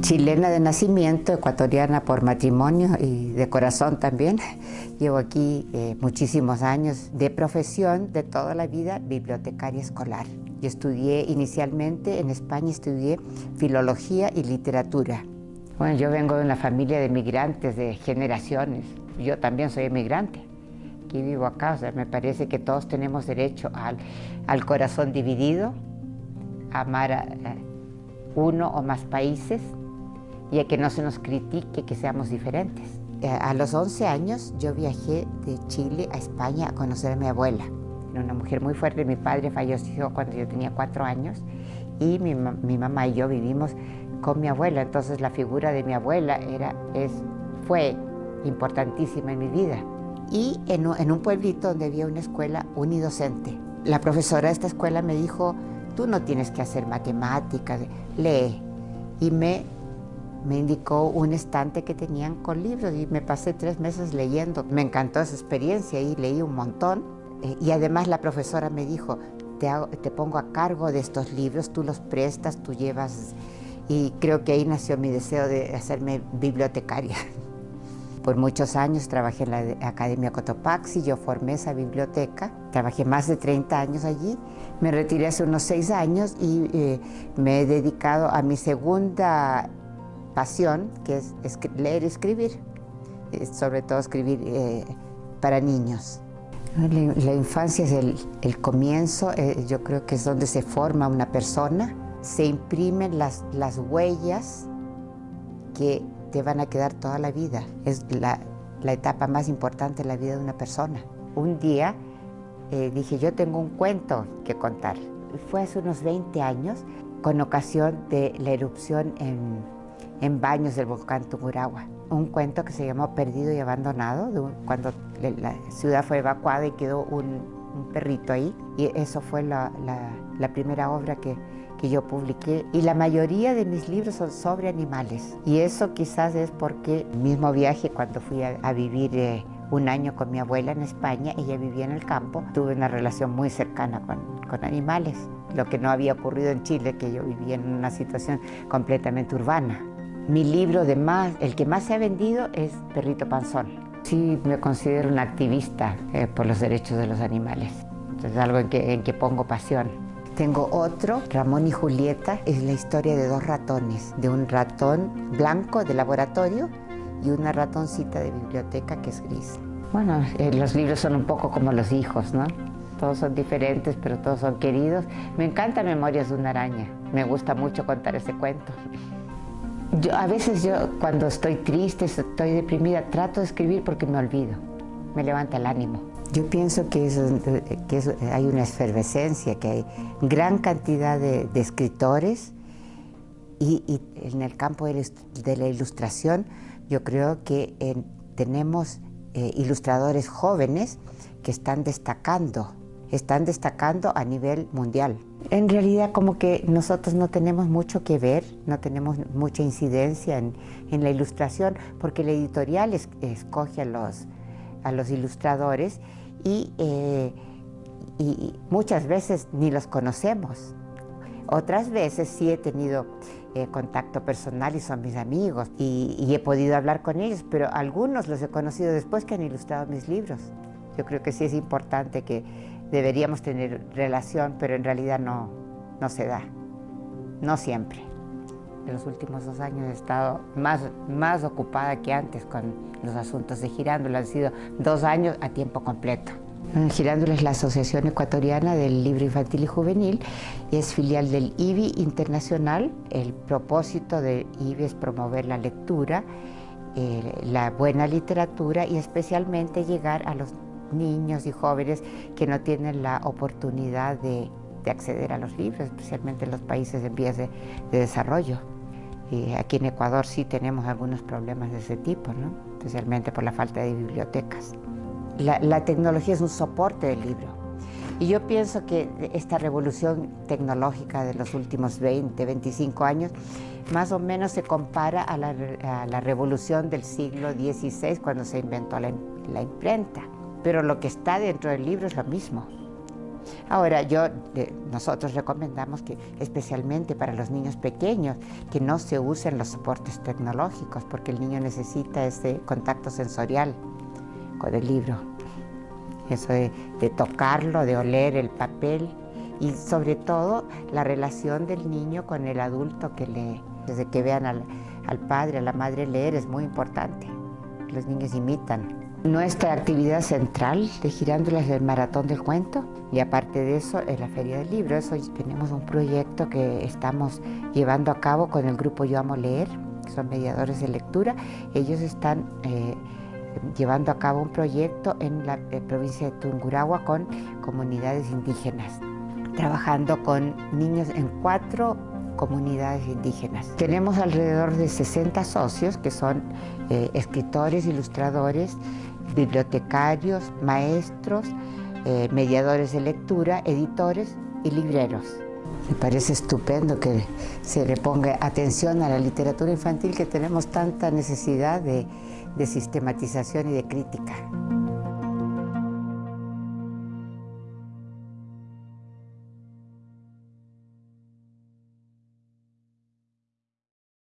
Chilena de nacimiento, ecuatoriana por matrimonio y de corazón también. Llevo aquí eh, muchísimos años de profesión, de toda la vida, bibliotecaria escolar. Yo estudié inicialmente en España, estudié filología y literatura. Bueno, yo vengo de una familia de migrantes de generaciones. Yo también soy emigrante. Aquí vivo acá, o sea, me parece que todos tenemos derecho al, al corazón dividido, amar a, a uno o más países y a que no se nos critique que seamos diferentes. Eh, a los 11 años yo viajé de Chile a España a conocer a mi abuela. Era una mujer muy fuerte, mi padre falleció cuando yo tenía cuatro años y mi, mi mamá y yo vivimos con mi abuela, entonces la figura de mi abuela era, es, fue importantísima en mi vida. Y en, en un pueblito donde había una escuela unidocente. La profesora de esta escuela me dijo, tú no tienes que hacer matemáticas, lee. Y me me indicó un estante que tenían con libros y me pasé tres meses leyendo. Me encantó esa experiencia y leí un montón. Eh, y además la profesora me dijo, te, te pongo a cargo de estos libros, tú los prestas, tú llevas... Y creo que ahí nació mi deseo de hacerme bibliotecaria. Por muchos años trabajé en la Academia Cotopaxi, yo formé esa biblioteca, trabajé más de 30 años allí, me retiré hace unos seis años y eh, me he dedicado a mi segunda pasión, que es leer y escribir, sobre todo escribir eh, para niños. La, infancia es el, comienzo, eh, yo creo que es donde se forma una persona, se imprimen las, las huellas que te van a quedar toda la vida. Es la, la etapa más importante de la vida de una persona. Un día eh, dije, yo tengo un cuento que contar. Fue hace unos 20 años, con ocasión de la erupción en en baños del volcán Tungurahua. Un cuento que se llamó Perdido y Abandonado, cuando la ciudad fue evacuada y quedó un, perrito ahí. Y eso fue la, primera obra que, que, yo publiqué. Y la mayoría de mis libros son sobre animales. Y eso quizás es porque el mismo viaje cuando fui a, vivir... Eh, un año con mi abuela en España, ella vivía en el campo, tuve una relación muy cercana con, con, animales, lo que no había ocurrido en Chile, que yo vivía en una situación completamente urbana. Mi libro de más, el que más se ha vendido es Perrito Panzón. Sí, me considero una activista eh, por los derechos de los animales. Es algo en que, en que pongo pasión. Tengo otro, Ramón y Julieta, es la historia de dos ratones, de un ratón blanco de laboratorio y una ratoncita de biblioteca que es gris. Bueno, eh, los libros son un poco como los hijos, ¿no? Todos son diferentes, pero todos son queridos. Me encanta Memorias de una araña. Me gusta mucho contar ese cuento a veces yo cuando estoy triste, estoy deprimida, trato de escribir porque me olvido, me levanta el ánimo. Yo pienso que, hay una efervescencia, que hay gran cantidad de, escritores y, en el campo de, la ilustración yo creo que tenemos eh, ilustradores jóvenes que están destacando están destacando a nivel mundial. En realidad como que nosotros no tenemos mucho que ver, no tenemos mucha incidencia en, la ilustración porque la editorial escoge a los, a los ilustradores eh, y, muchas veces ni los conocemos. Otras veces sí he tenido eh, contacto personal y son mis amigos y, y he podido hablar con ellos, pero algunos los he conocido después que han ilustrado mis libros. Yo creo que sí es importante que deberíamos tener relación, pero en realidad no, no se da, no siempre. En los últimos dos años he estado más, más ocupada que antes con los asuntos de Girándula. Han sido dos años a tiempo completo. Girándula es la Asociación Ecuatoriana del Libro Infantil y Juvenil y es filial del IBI Internacional. El propósito del IBI es promover la lectura, eh, la buena literatura y especialmente llegar a los niños y jóvenes que no tienen la oportunidad de, acceder a los libros, especialmente en los países en vías de, desarrollo. Y aquí en Ecuador sí tenemos algunos problemas de ese tipo, ¿no? especialmente por la falta de bibliotecas. La, tecnología es un soporte del libro. Y yo pienso que esta revolución tecnológica de los últimos 20, 25 años, más o menos se compara a la, revolución del siglo XVI, cuando se inventó la imprenta pero lo que está dentro del libro es lo mismo. Ahora, yo, eh, nosotros recomendamos que especialmente para los niños pequeños, que no se usen los soportes tecnológicos, porque el niño necesita ese contacto sensorial con el libro. Eso de, tocarlo, de oler el papel y sobre todo la relación del niño con el adulto que lee. Desde que vean al, al padre, a la madre leer es muy importante. Los niños imitan. Nuestra actividad central de Girándolas es el Maratón del Cuento y aparte de eso es la Feria del Libro. Eso tenemos un proyecto que estamos llevando a cabo con el grupo Yo Amo Leer, que son mediadores de lectura. Ellos están eh, llevando a cabo un proyecto en la eh, provincia de Tungurahua con comunidades indígenas, trabajando con niños en cuatro comunidades indígenas. Tenemos alrededor de 60 socios que son eh, escritores, ilustradores, bibliotecarios, maestros, eh, mediadores de lectura, editores y libreros. Me parece estupendo que se le ponga atención a la literatura infantil que tenemos tanta necesidad de, de sistematización y de crítica.